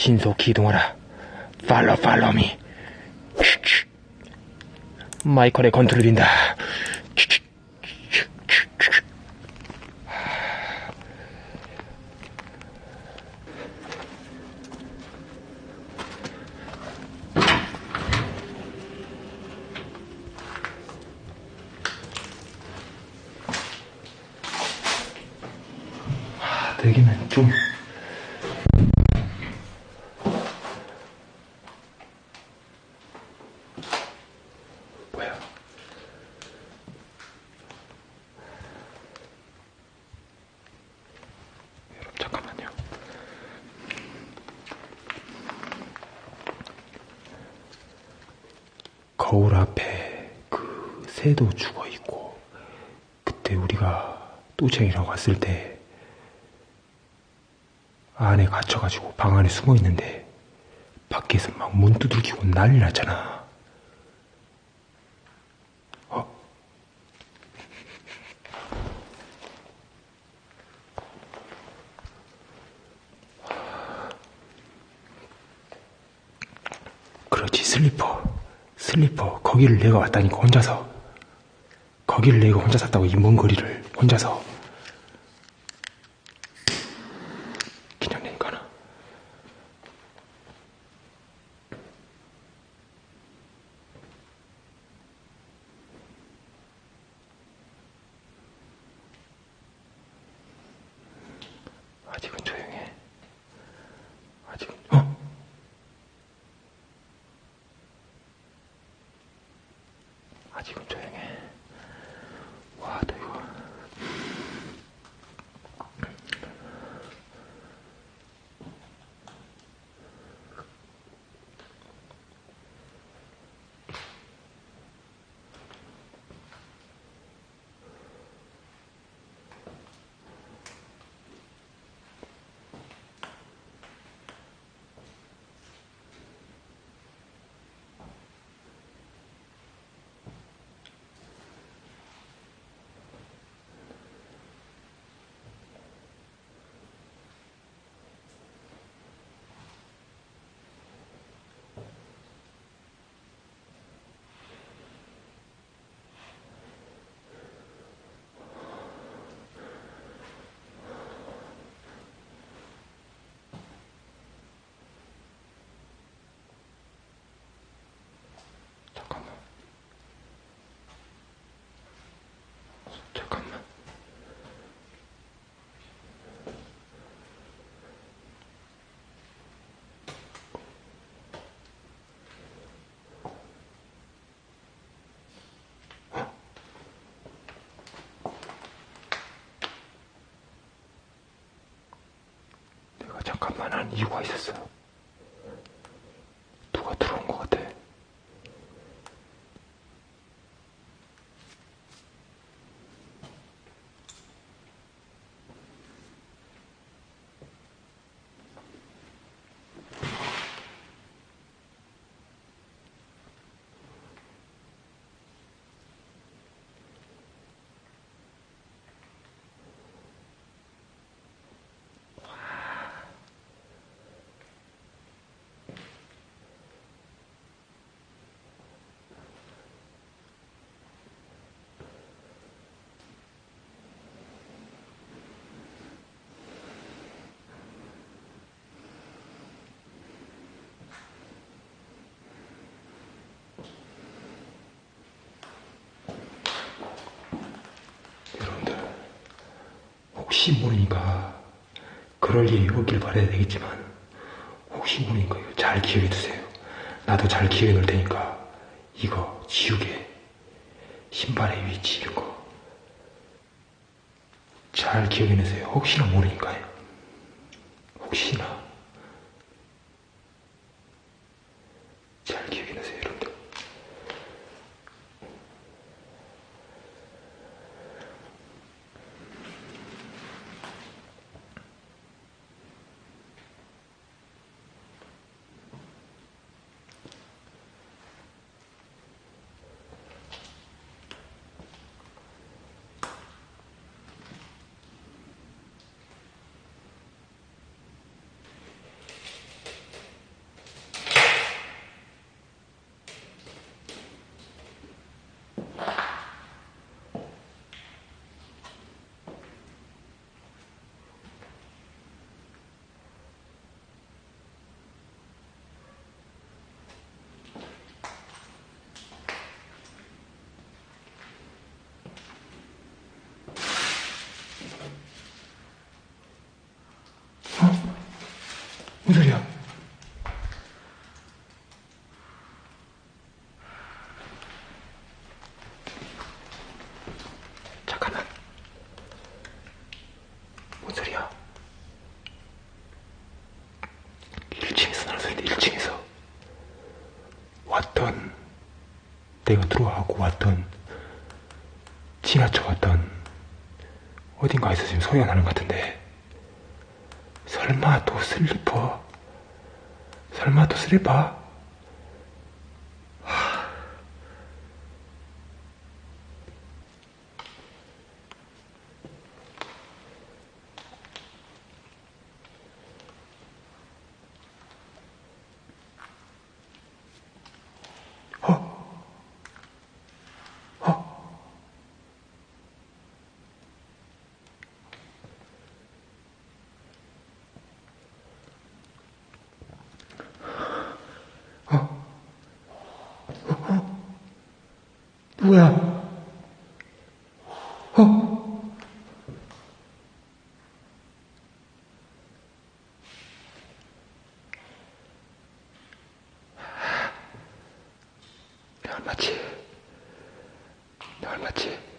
신속히 이동하라. 팔로 팔로미. 마이컬의 컨트롤인다. 되기는 좀 뭐야? 여러분 잠깐만요. 거울 앞에 그 새도 죽어 있고 그때 우리가 또쟁이라고 왔을 때 안에 갇혀가지고 방 안에 숨어 있는데 밖에서 막 문 두들기고 난리 났잖아. 어? 그렇지 슬리퍼. 슬리퍼 거기를 내가 왔다니까 혼자서. 거기를 내가 혼자 샀다고 이 먼 거리를 혼자서 그냥 낸 거나 아직은 조용해 아직은 어? 아직은 조용해 와, 너 이거 잠깐만. 잠깐만. 내가 잠깐만 한 이유가 있었어. 누 혹시 모르니까 그럴 일이 없길 바라야 되겠지만 혹시 모르니까 이거 잘 기억해 두세요. 나도 잘 기억해 놓을 테니까 이거 지우개 신발의 위치 이런 거 잘 기억해 내세요. 혹시나 모르니까요. 혹시나 잘 기억해 내세요, 여러분. 소리야? 잠깐만. 뭔 소리야? 1층에서 나는 소리인데 1층에서 왔던 내가 들어와고 왔던 지나쳐 왔던 어딘가에서 지금 소리가 나는 것 같은데 설마 또 슬리퍼 설마 또 슬리퍼 누구야? 어? 내 얼마치? 내 얼마치?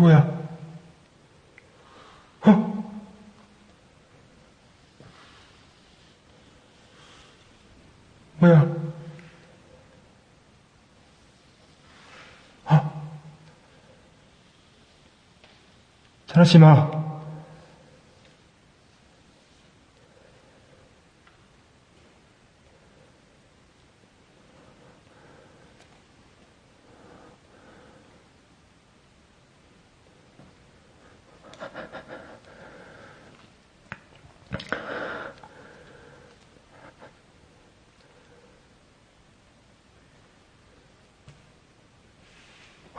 누구야? 어? 뭐야? 어? 전하지 마.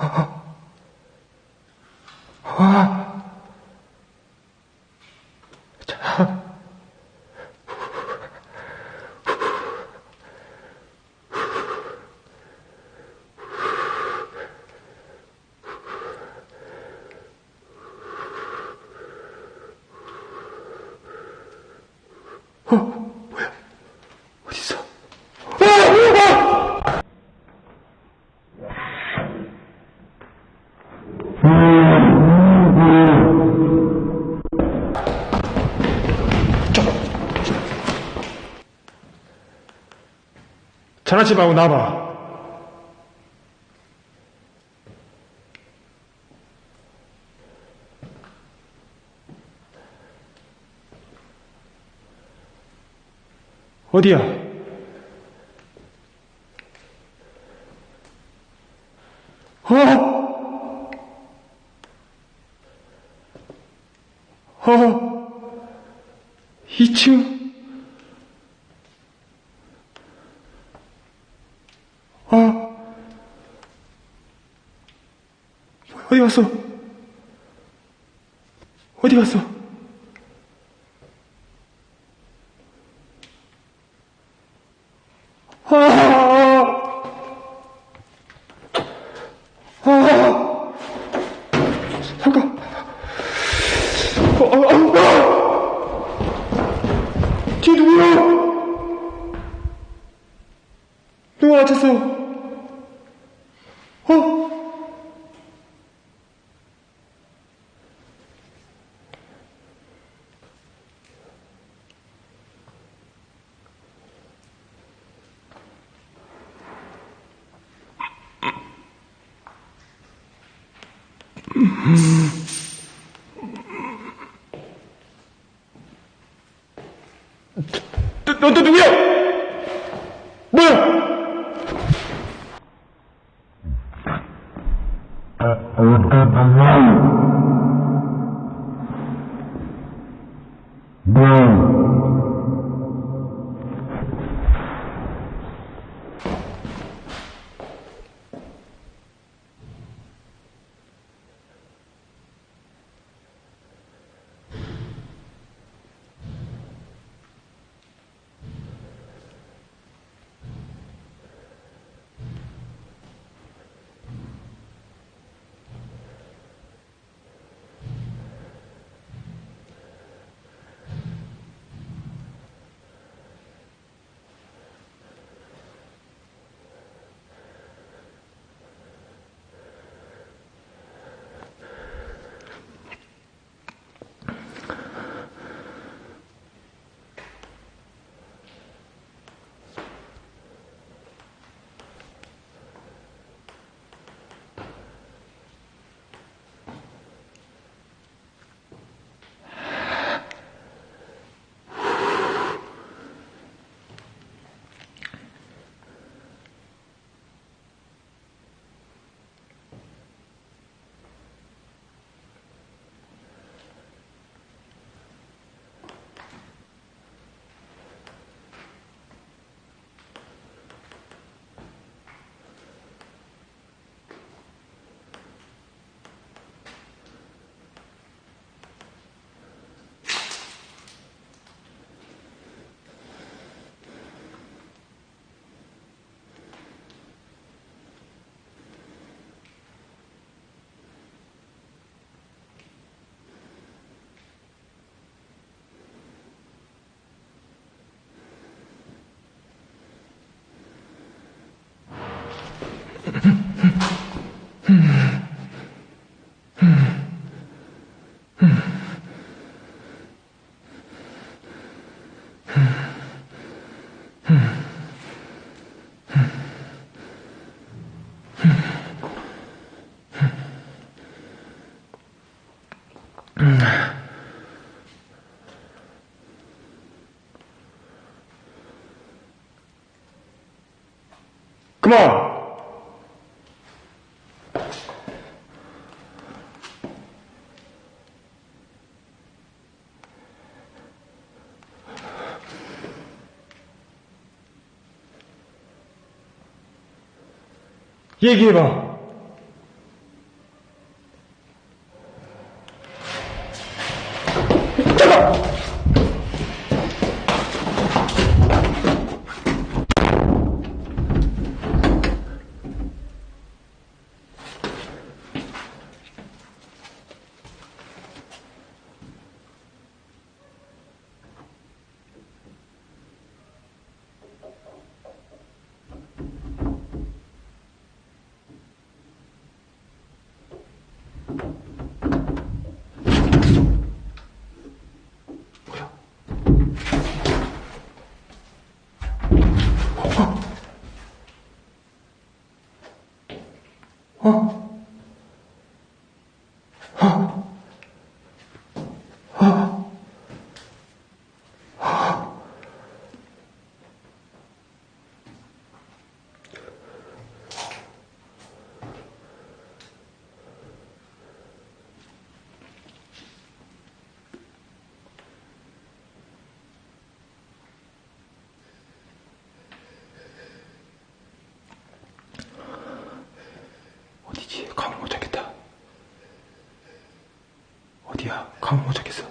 아. 자. 전화치 말고 나와봐. 어디야? 어? 어? 2층? 어? 어디 갔어? 어디 갔어? 아! 아! 잠깐. 어, 어, 어, 어! 뒤에 누구야? 누가 다쳤어? 어? 너, 너, 너 누구야? 뭐야? Come on. 얘기해봐. 어디야? 감을 못 잡겠어.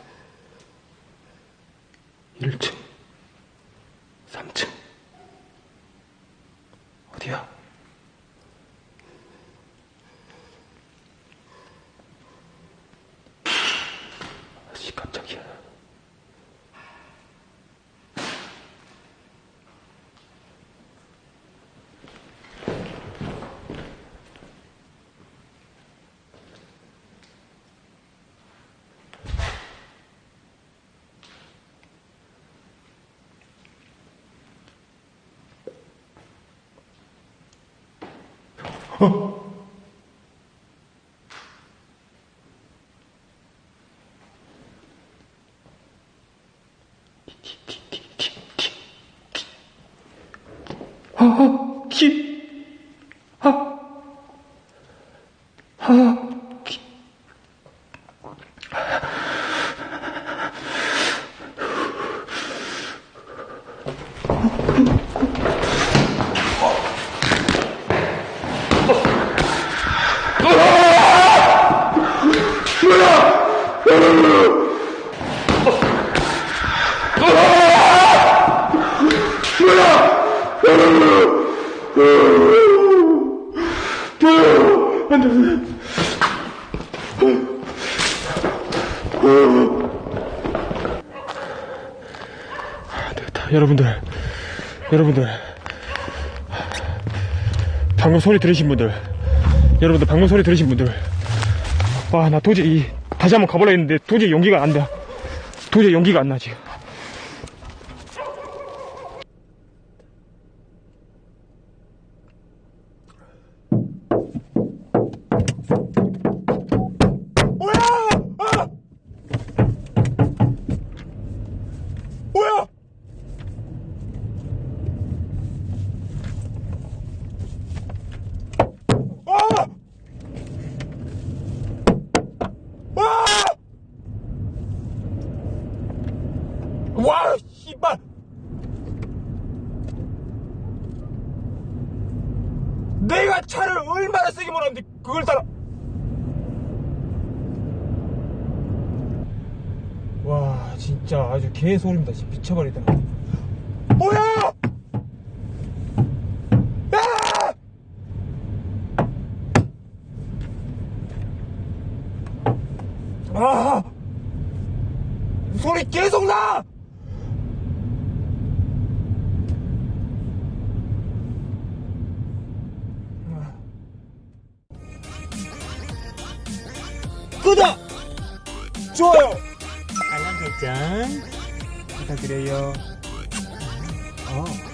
1층, 3층. 어디야? 아씨, 깜짝이야. 기, 아, 아, 여러분들, 여러분들. 방금 소리 들으신 분들, 여러분들 방금 소리 들으신 분들. 와, 나 도저히, 이- 다시 한번 가보려 했는데 도저히 용기가 안 돼. 도저히 용기가 안 나, 지금. 개소리입니다. 미쳐버리다. 뭐야! 야! 아! 소리 계속 나! 구독 좋아요! 알람 설정 부탁드려요. 어.